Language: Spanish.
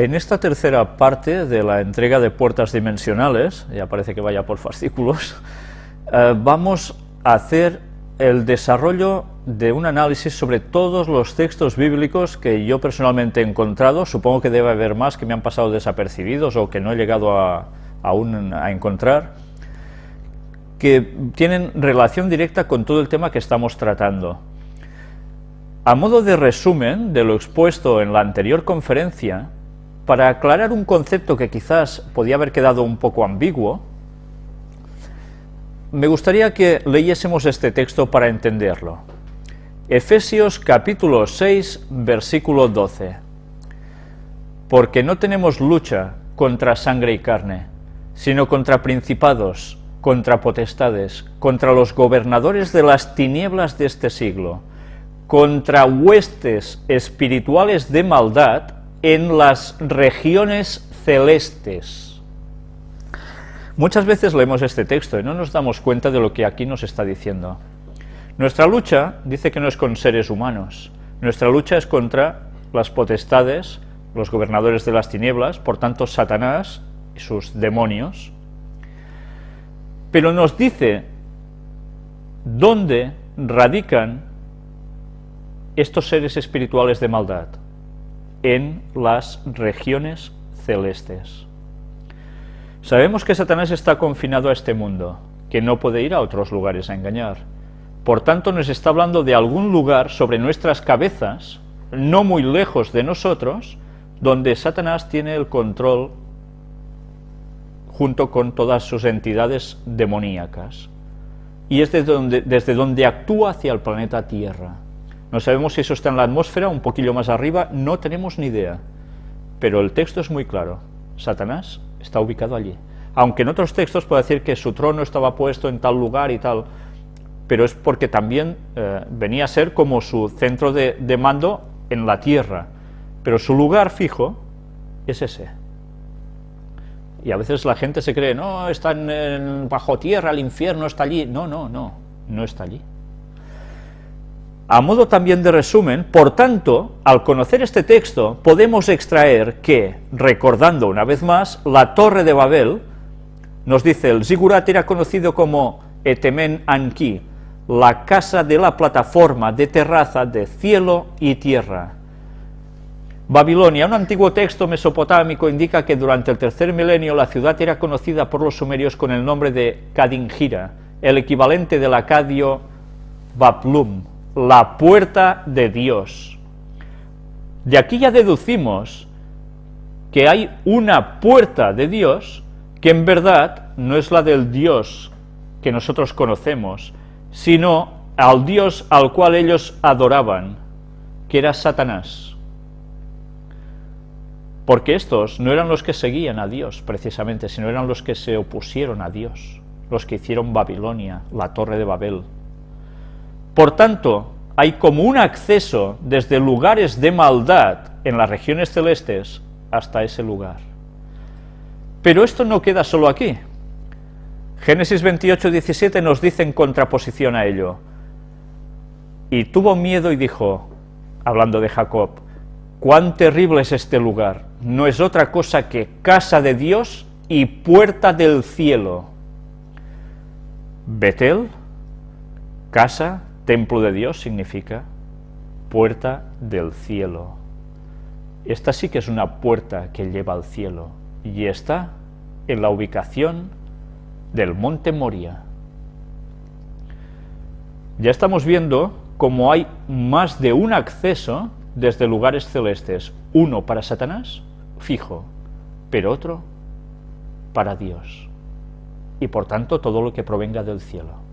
En esta tercera parte de la entrega de puertas dimensionales, ya parece que vaya por fascículos, eh, vamos a hacer el desarrollo de un análisis sobre todos los textos bíblicos que yo personalmente he encontrado, supongo que debe haber más que me han pasado desapercibidos o que no he llegado a, aún a encontrar, que tienen relación directa con todo el tema que estamos tratando. A modo de resumen de lo expuesto en la anterior conferencia, para aclarar un concepto que quizás podía haber quedado un poco ambiguo, me gustaría que leyésemos este texto para entenderlo. Efesios capítulo 6, versículo 12. Porque no tenemos lucha contra sangre y carne, sino contra principados, contra potestades, contra los gobernadores de las tinieblas de este siglo, contra huestes espirituales de maldad en las regiones celestes. Muchas veces leemos este texto y no nos damos cuenta de lo que aquí nos está diciendo. Nuestra lucha dice que no es con seres humanos, nuestra lucha es contra las potestades, los gobernadores de las tinieblas, por tanto Satanás y sus demonios, pero nos dice dónde radican estos seres espirituales de maldad en las regiones celestes. Sabemos que Satanás está confinado a este mundo, que no puede ir a otros lugares a engañar. Por tanto, nos está hablando de algún lugar sobre nuestras cabezas, no muy lejos de nosotros, donde Satanás tiene el control junto con todas sus entidades demoníacas. Y es desde donde, desde donde actúa hacia el planeta Tierra. No sabemos si eso está en la atmósfera, un poquillo más arriba, no tenemos ni idea. Pero el texto es muy claro. Satanás está ubicado allí. Aunque en otros textos puede decir que su trono estaba puesto en tal lugar y tal, pero es porque también eh, venía a ser como su centro de, mando en la tierra. Pero su lugar fijo es ese. Y a veces la gente se cree, no, está bajo tierra, el infierno está allí. No, no, no, no está allí. A modo también de resumen, por tanto, al conocer este texto, podemos extraer que, recordando una vez más, la Torre de Babel, nos dice, el Zigurat era conocido como Etemen Anki, la casa de la plataforma de terraza de cielo y tierra. Babilonia, un antiguo texto mesopotámico, indica que durante el tercer milenio la ciudad era conocida por los sumerios con el nombre de Kadingira, el equivalente del acadio Baplum, la puerta de Dios. De aquí ya deducimos que hay una puerta de Dios que en verdad no es la del Dios que nosotros conocemos, sino al Dios al cual ellos adoraban, que era Satanás. Porque estos no eran los que seguían a Dios, precisamente, sino eran los que se opusieron a Dios, los que hicieron Babilonia, la torre de Babel, por tanto, hay como un acceso desde lugares de maldad en las regiones celestes hasta ese lugar. Pero esto no queda solo aquí. Génesis 28, 17 nos dice en contraposición a ello, y tuvo miedo y dijo, hablando de Jacob, cuán terrible es este lugar, no es otra cosa que casa de Dios y puerta del cielo. Betel, casa Templo de Dios significa puerta del cielo. Esta sí que es una puerta que lleva al cielo y está en la ubicación del monte Moria. Ya estamos viendo cómo hay más de un acceso desde lugares celestes, uno para Satanás, fijo, pero otro para Dios, y por tanto todo lo que provenga del cielo.